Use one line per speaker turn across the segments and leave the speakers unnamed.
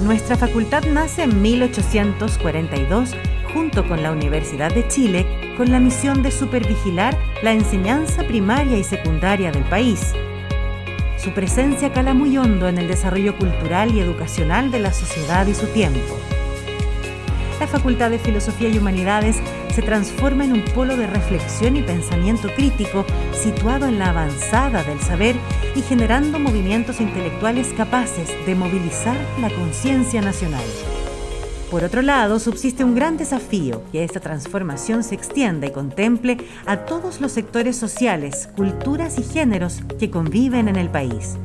Nuestra facultad nace en 1842 junto con la Universidad de Chile con la misión de supervigilar la enseñanza primaria y secundaria del país. Su presencia cala muy hondo en el desarrollo cultural y educacional de la sociedad y su tiempo. La Facultad de Filosofía y Humanidades se transforma en un polo de reflexión y pensamiento crítico situado en la avanzada del saber y generando movimientos intelectuales capaces de movilizar la conciencia nacional. Por otro lado, subsiste un gran desafío, que esta transformación se extienda y contemple a todos los sectores sociales, culturas y géneros que conviven en el país.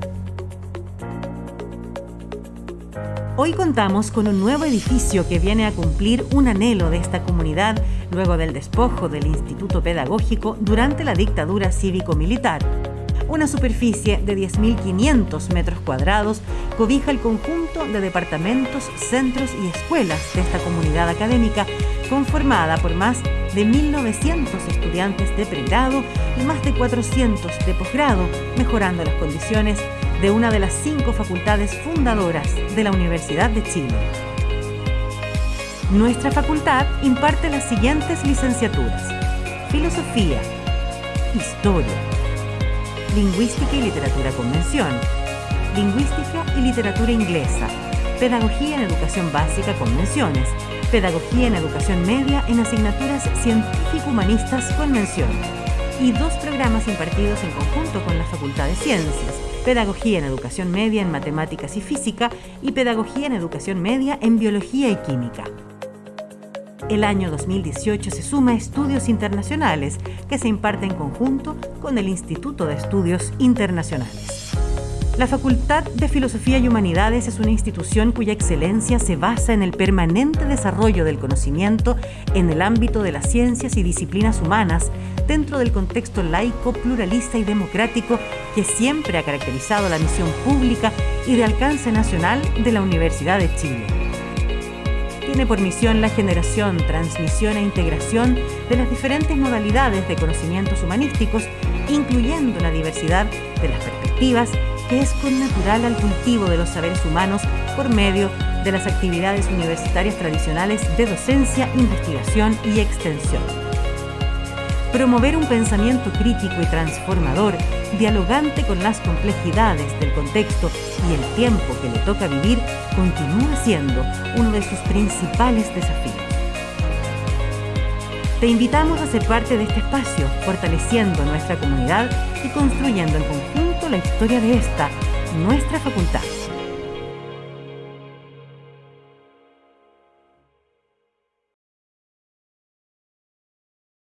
Hoy contamos con un nuevo edificio que viene a cumplir un anhelo de esta comunidad luego del despojo del Instituto Pedagógico durante la dictadura cívico-militar. Una superficie de 10.500 metros cuadrados cobija el conjunto de departamentos, centros y escuelas de esta comunidad académica conformada por más de 1.900 estudiantes de pregrado y más de 400 de posgrado, mejorando las condiciones de una de las cinco facultades fundadoras de la Universidad de Chile. Nuestra facultad imparte las siguientes licenciaturas. Filosofía, Historia, Lingüística y Literatura Convención, Lingüística y Literatura Inglesa, Pedagogía en Educación Básica Convenciones, Pedagogía en Educación Media en asignaturas científico-humanistas Convención y dos programas impartidos en conjunto con la Facultad de Ciencias, Pedagogía en Educación Media en Matemáticas y Física y Pedagogía en Educación Media en Biología y Química. El año 2018 se suma a Estudios Internacionales, que se imparte en conjunto con el Instituto de Estudios Internacionales. La Facultad de Filosofía y Humanidades es una institución cuya excelencia se basa en el permanente desarrollo del conocimiento en el ámbito de las ciencias y disciplinas humanas dentro del contexto laico, pluralista y democrático que siempre ha caracterizado la misión pública y de alcance nacional de la Universidad de Chile. Tiene por misión la generación, transmisión e integración de las diferentes modalidades de conocimientos humanísticos, incluyendo la diversidad de las perspectivas que es connatural al cultivo de los saberes humanos por medio de las actividades universitarias tradicionales de docencia, investigación y extensión. Promover un pensamiento crítico y transformador, dialogante con las complejidades del contexto y el tiempo que le toca vivir, continúa siendo uno de sus principales desafíos. Te invitamos a ser parte de este espacio, fortaleciendo nuestra comunidad y construyendo en conjunto la historia de esta, nuestra facultad.